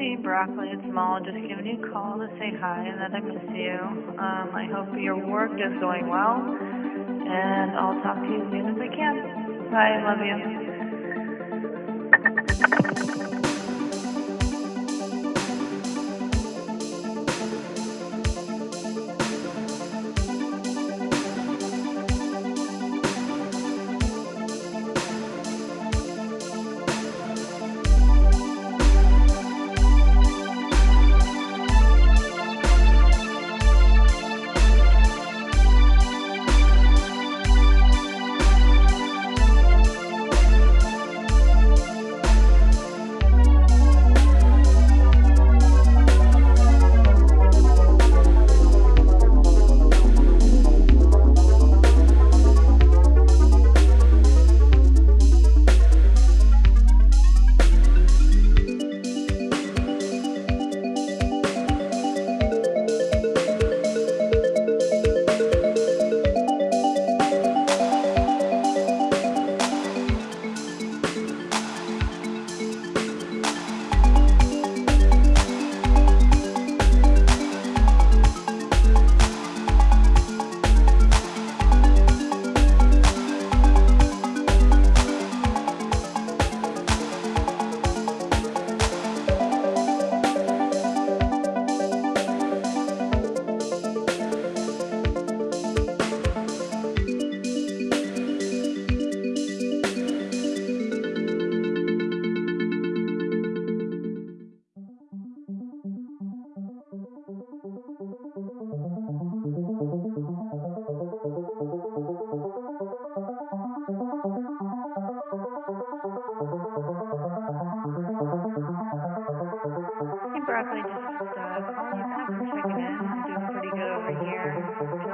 Hey, Broccoli, it's Mal. Just giving you a call to say hi and that I miss you. Um, I hope your work is going well, and I'll talk to you as soon as I can. Bye, love you.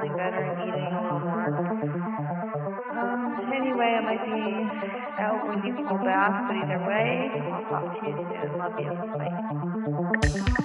Feeling better and eating more. Um, anyway, I might be out when you call back, but either way, I'll talk to you soon. Love you. Bye.